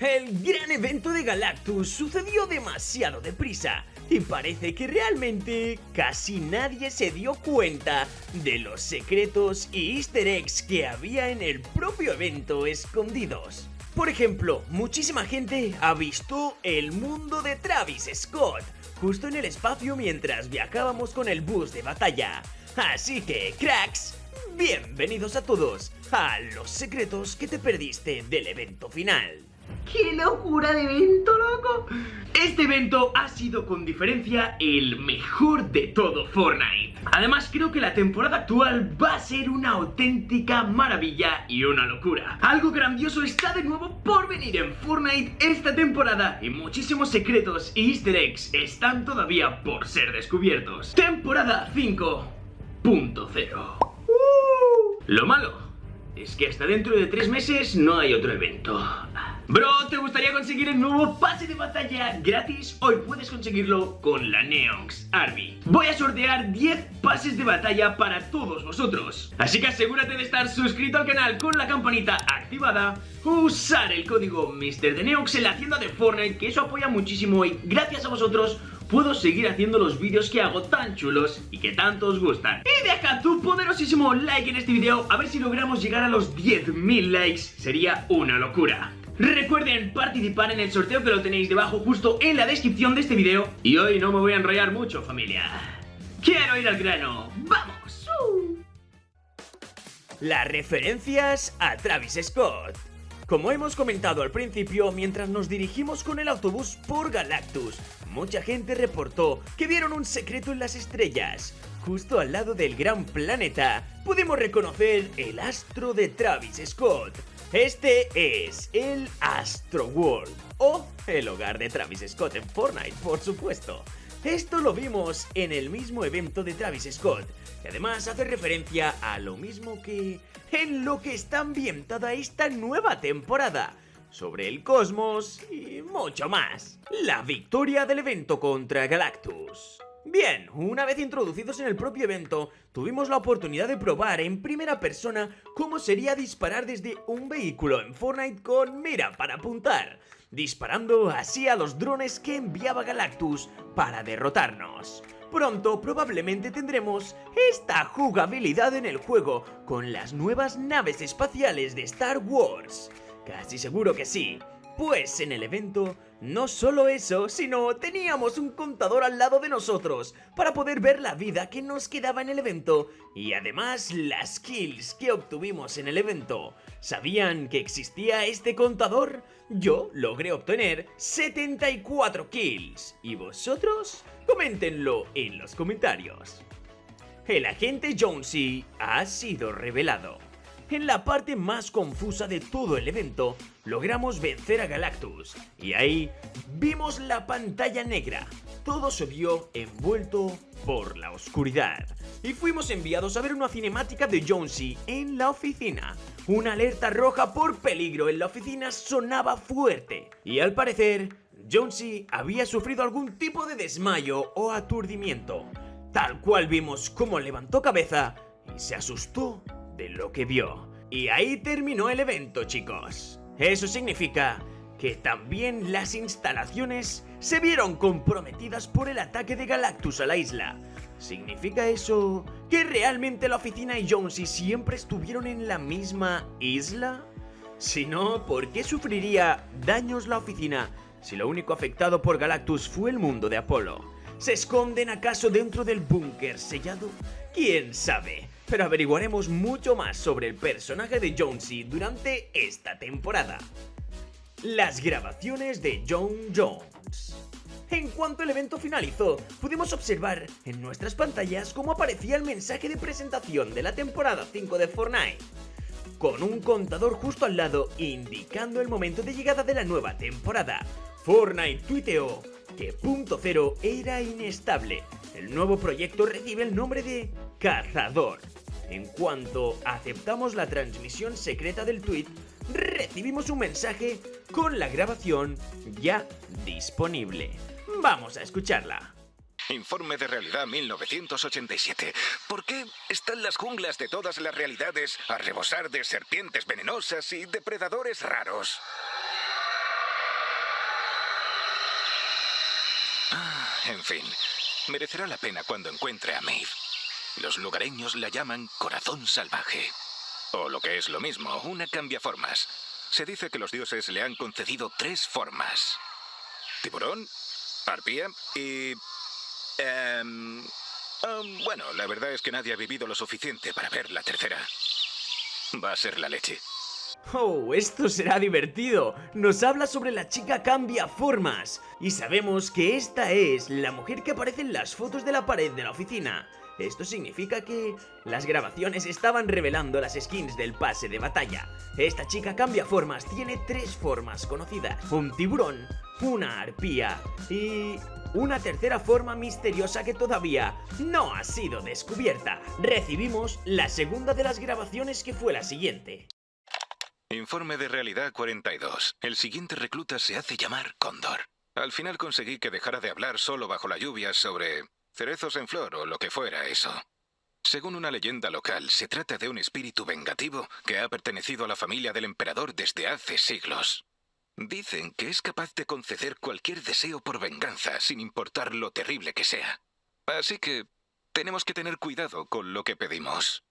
El gran evento de Galactus sucedió demasiado deprisa y parece que realmente casi nadie se dio cuenta de los secretos y easter eggs que había en el propio evento escondidos. Por ejemplo, muchísima gente ha visto el mundo de Travis Scott justo en el espacio mientras viajábamos con el bus de batalla. Así que, cracks, bienvenidos a todos a los secretos que te perdiste del evento final. ¡Qué locura de evento, loco! Este evento ha sido con diferencia el mejor de todo Fortnite. Además creo que la temporada actual va a ser una auténtica maravilla y una locura. Algo grandioso está de nuevo por venir en Fortnite esta temporada y muchísimos secretos y easter eggs están todavía por ser descubiertos. Temporada 5.0 uh. Lo malo es que hasta dentro de tres meses no hay otro evento. Bro, ¿te gustaría conseguir el nuevo pase de batalla gratis? Hoy puedes conseguirlo con la Neox Army. Voy a sortear 10 pases de batalla para todos vosotros. Así que asegúrate de estar suscrito al canal con la campanita activada, usar el código MrDeneox en la tienda de Fortnite, que eso apoya muchísimo y gracias a vosotros puedo seguir haciendo los vídeos que hago tan chulos y que tanto os gustan. Y deja tu poderosísimo like en este video, a ver si logramos llegar a los 10.000 likes, sería una locura. Recuerden participar en el sorteo que lo tenéis debajo justo en la descripción de este video. Y hoy no me voy a enrollar mucho, familia. Quiero ir al grano. ¡Vamos! Las referencias a Travis Scott. Como hemos comentado al principio, mientras nos dirigimos con el autobús por Galactus, mucha gente reportó que vieron un secreto en las estrellas. Justo al lado del gran planeta, pudimos reconocer el astro de Travis Scott. Este es el Astro World, o el hogar de Travis Scott en Fortnite, por supuesto. Esto lo vimos en el mismo evento de Travis Scott, y además hace referencia a lo mismo que en lo que está ambientada esta nueva temporada, sobre el cosmos y mucho más. La victoria del evento contra Galactus. Bien, una vez introducidos en el propio evento, tuvimos la oportunidad de probar en primera persona cómo sería disparar desde un vehículo en Fortnite con mira para apuntar disparando así a los drones que enviaba Galactus para derrotarnos. Pronto probablemente tendremos esta jugabilidad en el juego con las nuevas naves espaciales de Star Wars. Casi seguro que sí, pues en el evento no solo eso, sino teníamos un contador al lado de nosotros para poder ver la vida que nos quedaba en el evento y además las kills que obtuvimos en el evento. ¿Sabían que existía este contador? Yo logré obtener 74 kills. ¿Y vosotros? Coméntenlo en los comentarios. El agente Jonesy ha sido revelado. En la parte más confusa de todo el evento, logramos vencer a Galactus, y ahí vimos la pantalla negra. Todo se vio envuelto por la oscuridad, y fuimos enviados a ver una cinemática de Jonesy en la oficina. Una alerta roja por peligro en la oficina sonaba fuerte, y al parecer, Jonesy había sufrido algún tipo de desmayo o aturdimiento. Tal cual vimos cómo levantó cabeza y se asustó de lo que vio. Y ahí terminó el evento, chicos. Eso significa que también las instalaciones se vieron comprometidas por el ataque de Galactus a la isla. ¿Significa eso que realmente la oficina y Jonesy siempre estuvieron en la misma isla? Si no, ¿por qué sufriría daños la oficina si lo único afectado por Galactus fue el mundo de Apolo? ¿Se esconden acaso dentro del búnker sellado? ¿Quién sabe? Pero averiguaremos mucho más sobre el personaje de Jonesy durante esta temporada. Las grabaciones de John Jones en cuanto el evento finalizó, pudimos observar en nuestras pantallas cómo aparecía el mensaje de presentación de la temporada 5 de Fortnite, con un contador justo al lado indicando el momento de llegada de la nueva temporada. Fortnite tuiteó que Punto Cero era inestable. El nuevo proyecto recibe el nombre de Cazador. En cuanto aceptamos la transmisión secreta del tweet, recibimos un mensaje con la grabación ya disponible. Vamos a escucharla. Informe de Realidad 1987. ¿Por qué están las junglas de todas las realidades a rebosar de serpientes venenosas y depredadores raros? Ah, en fin, merecerá la pena cuando encuentre a Maeve. Los lugareños la llaman corazón salvaje. O lo que es lo mismo, una cambiaformas. Se dice que los dioses le han concedido tres formas. Tiburón, arpía y... em, um, bueno, la verdad es que nadie ha vivido lo suficiente para ver la tercera. Va a ser la leche. Oh, esto será divertido. Nos habla sobre la chica cambia formas. Y sabemos que esta es la mujer que aparece en las fotos de la pared de la oficina. Esto significa que las grabaciones estaban revelando las skins del pase de batalla. Esta chica cambia formas, tiene tres formas conocidas. Un tiburón, una arpía y una tercera forma misteriosa que todavía no ha sido descubierta. Recibimos la segunda de las grabaciones que fue la siguiente. Informe de realidad 42. El siguiente recluta se hace llamar Cóndor. Al final conseguí que dejara de hablar solo bajo la lluvia sobre cerezos en flor o lo que fuera eso. Según una leyenda local, se trata de un espíritu vengativo que ha pertenecido a la familia del emperador desde hace siglos. Dicen que es capaz de conceder cualquier deseo por venganza, sin importar lo terrible que sea. Así que tenemos que tener cuidado con lo que pedimos.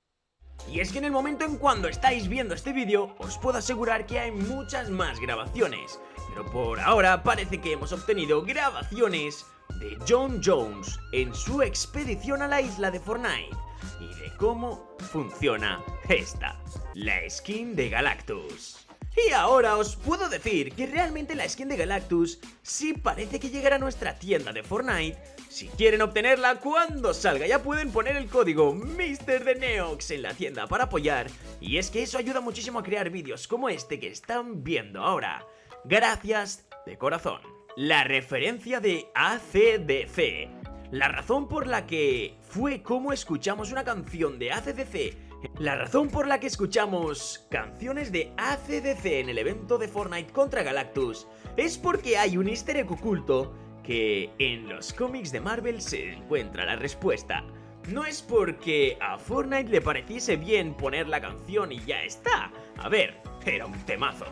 Y es que en el momento en cuando estáis viendo este vídeo, os puedo asegurar que hay muchas más grabaciones. Pero por ahora parece que hemos obtenido grabaciones de John Jones en su expedición a la isla de Fortnite y de cómo funciona esta, la skin de Galactus. Y ahora os puedo decir que realmente la skin de Galactus sí parece que llegará a nuestra tienda de Fortnite. Si quieren obtenerla cuando salga ya pueden poner el código MrDeneox en la tienda para apoyar. Y es que eso ayuda muchísimo a crear vídeos como este que están viendo ahora. Gracias de corazón. La referencia de ACDC. La razón por la que fue como escuchamos una canción de ACDC la razón por la que escuchamos canciones de ACDC en el evento de Fortnite contra Galactus es porque hay un easter egg oculto que en los cómics de Marvel se encuentra la respuesta. No es porque a Fortnite le pareciese bien poner la canción y ya está. A ver, era un temazo.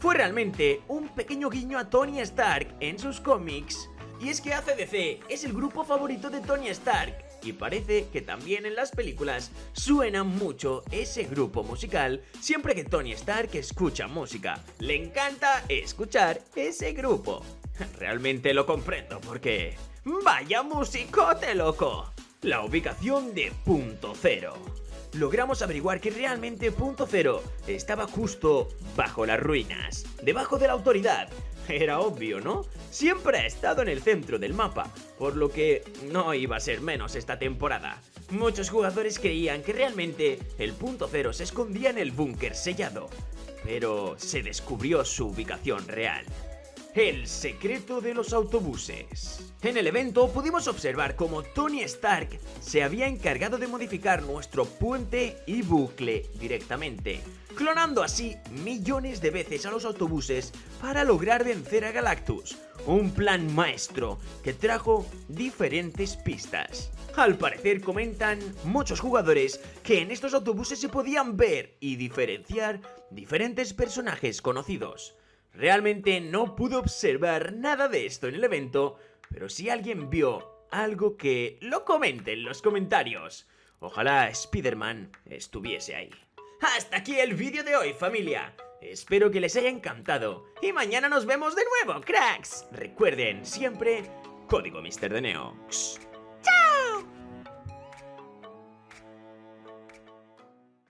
Fue realmente un pequeño guiño a Tony Stark en sus cómics. Y es que ACDC es el grupo favorito de Tony Stark y parece que también en las películas suena mucho ese grupo musical siempre que Tony Stark escucha música. Le encanta escuchar ese grupo. Realmente lo comprendo porque... ¡Vaya musicote, loco! La ubicación de Punto Cero. Logramos averiguar que realmente Punto Cero estaba justo bajo las ruinas, debajo de la autoridad, era obvio, ¿no? Siempre ha estado en el centro del mapa, por lo que no iba a ser menos esta temporada. Muchos jugadores creían que realmente el punto cero se escondía en el búnker sellado, pero se descubrió su ubicación real. El secreto de los autobuses. En el evento pudimos observar cómo Tony Stark se había encargado de modificar nuestro puente y bucle directamente, clonando así millones de veces a los autobuses para lograr vencer a Galactus. Un plan maestro que trajo diferentes pistas. Al parecer comentan muchos jugadores que en estos autobuses se podían ver y diferenciar diferentes personajes conocidos. Realmente no pude observar nada de esto en el evento, pero si alguien vio algo que lo comente en los comentarios. Ojalá Spider-Man estuviese ahí. Hasta aquí el vídeo de hoy, familia. Espero que les haya encantado. Y mañana nos vemos de nuevo, cracks. Recuerden siempre, código Mr. de Neox.